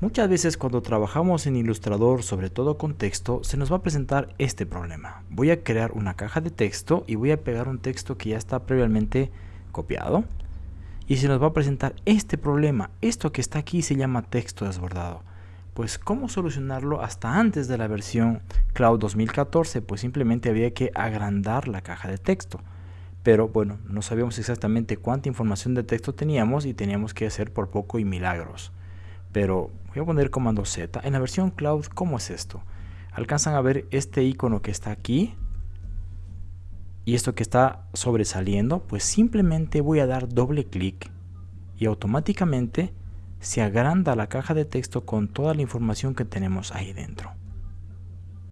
Muchas veces cuando trabajamos en Illustrator, sobre todo con texto, se nos va a presentar este problema. Voy a crear una caja de texto y voy a pegar un texto que ya está previamente copiado. Y se nos va a presentar este problema. Esto que está aquí se llama texto desbordado. Pues cómo solucionarlo hasta antes de la versión Cloud 2014, pues simplemente había que agrandar la caja de texto. Pero bueno, no sabíamos exactamente cuánta información de texto teníamos y teníamos que hacer por poco y milagros pero voy a poner comando Z. En la versión cloud, ¿cómo es esto? Alcanzan a ver este icono que está aquí y esto que está sobresaliendo, pues simplemente voy a dar doble clic y automáticamente se agranda la caja de texto con toda la información que tenemos ahí dentro.